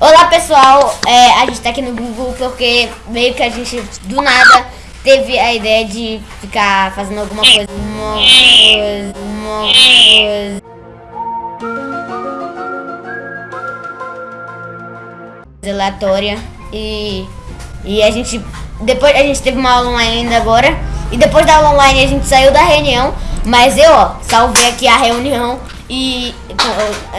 Olá pessoal, é, a gente tá aqui no Google porque meio que a gente do nada teve a ideia de ficar fazendo alguma coisa, uma coisa, uma coisa. aleatória. E e a gente depois a gente teve uma aula online ainda agora. E depois da aula online a gente saiu da reunião, mas eu ó, salvei aqui a reunião e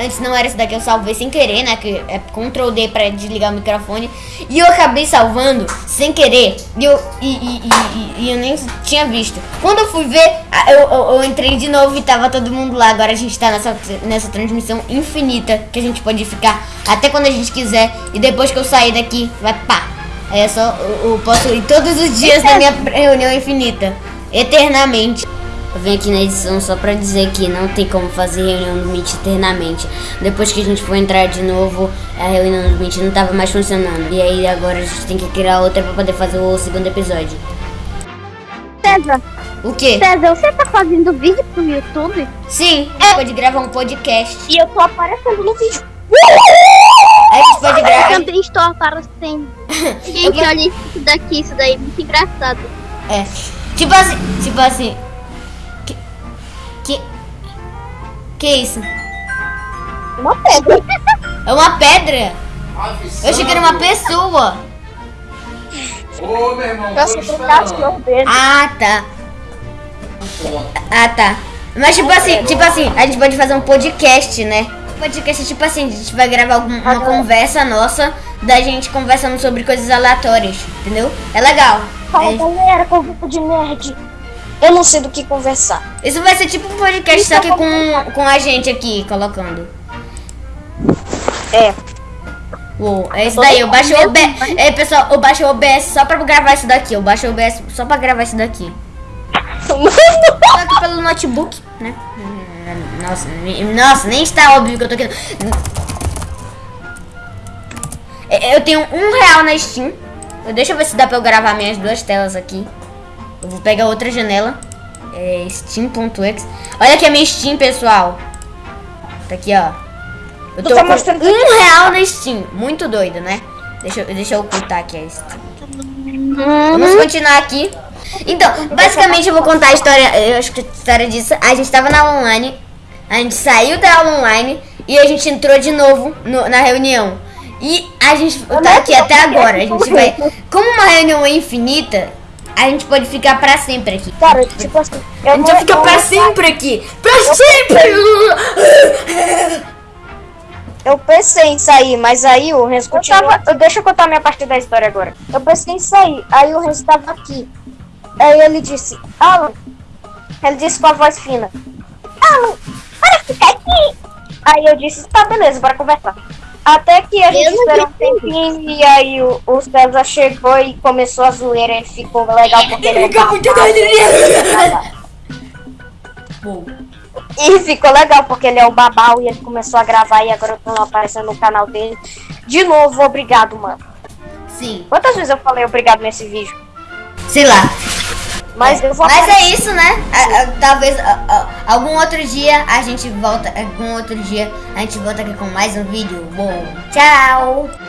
antes não era isso daqui, eu salvei sem querer, né? Que é Ctrl D pra desligar o microfone. E eu acabei salvando sem querer. E eu, e, e, e, e eu nem tinha visto. Quando eu fui ver, eu, eu, eu, entrei de novo e tava todo mundo lá. Agora a gente tá nessa, nessa transmissão infinita que a gente pode ficar até quando a gente quiser. E depois que eu sair daqui, vai pá. Aí é só eu, eu posso ir todos os dias na minha reunião infinita. Eternamente. Eu venho aqui na edição só pra dizer que não tem como fazer reunião do Meet eternamente. Depois que a gente for entrar de novo, a reunião do Meet não tava mais funcionando. E aí agora a gente tem que criar outra pra poder fazer o segundo episódio. César. O quê? César, você tá fazendo vídeo pro YouTube? Sim, gente pode gravar um podcast. E eu tô aparecendo no vídeo. A gente pode gravar. Eu também estou aparecendo. Gente, olha isso daqui, isso daí é muito engraçado. É. Tipo assim, tipo assim, que. Que isso? Uma pedra. É uma pedra? Eu achei que era uma pessoa. Ô, meu irmão, Eu dele. Ah, tá. Ah, tá. Mas tipo assim, tipo assim, a gente pode fazer um podcast, né? Podcast tipo assim, a gente vai gravar alguma, uma conversa nossa da gente conversando sobre coisas aleatórias, entendeu? É legal. Fala É- galera, convite de nerd. Eu não sei do que conversar. Isso vai ser tipo um podcast só que com, com a gente aqui colocando. É. Uou, é isso daí, eu baixei o OBS. É, pessoal, eu baixei o OBS só pra gravar isso daqui. Eu baixei o OBS só pra gravar isso daqui. Só aqui pelo notebook, né? Nossa, nossa, nem está óbvio que eu tô aqui. É, Eu tenho um real na Steam. Deixa eu ver se dá pra eu gravar minhas duas telas aqui. Eu vou pegar outra janela. É Steam.exe. Olha aqui a minha Steam, pessoal. Tá aqui, ó. Eu tô tá com mostrando um real na Steam. Muito doido, né? Deixa, eu- deixa eu ocultar aqui a Steam. Vamos continuar aqui. Então, basicamente eu vou contar a história. Eu acho que a história disso. A gente tava na aula online. A gente saiu da aula online e a gente entrou de novo no- na reunião. E a gente tá aqui até agora. A gente vai. Como uma reunião é infinita, a gente pode ficar pra sempre aqui. Cara, tipo assim. Eu A gente vai ficar pra sempre aqui. Pra sempre! Eu pensei em sair, mas aí o Renzo continuou. deixa eu contar minha parte da história agora. Eu pensei em sair, aí o Renzo tava aqui. Aí ele disse, Alan. Ele disse com a voz fina. Alan, para ficar aqui. Aí eu disse, tá, beleza, bora conversar. Até que a gente esperou um tempinho e aí o, o César chegou e começou a zoeira. Ele ficou legal porque ele é Fica muito doido. E ficou legal porque ele é o babau e ele começou a gravar e agora eu tô aparecendo no canal dele. De novo, obrigado, mano. Sim. Quantas vezes eu falei obrigado nesse vídeo? Sei lá. Mas vou Mas é isso, né? Talvez algum outro dia a gente volta. Algum outro dia a gente volta aqui com mais um vídeo. Bom, tchau!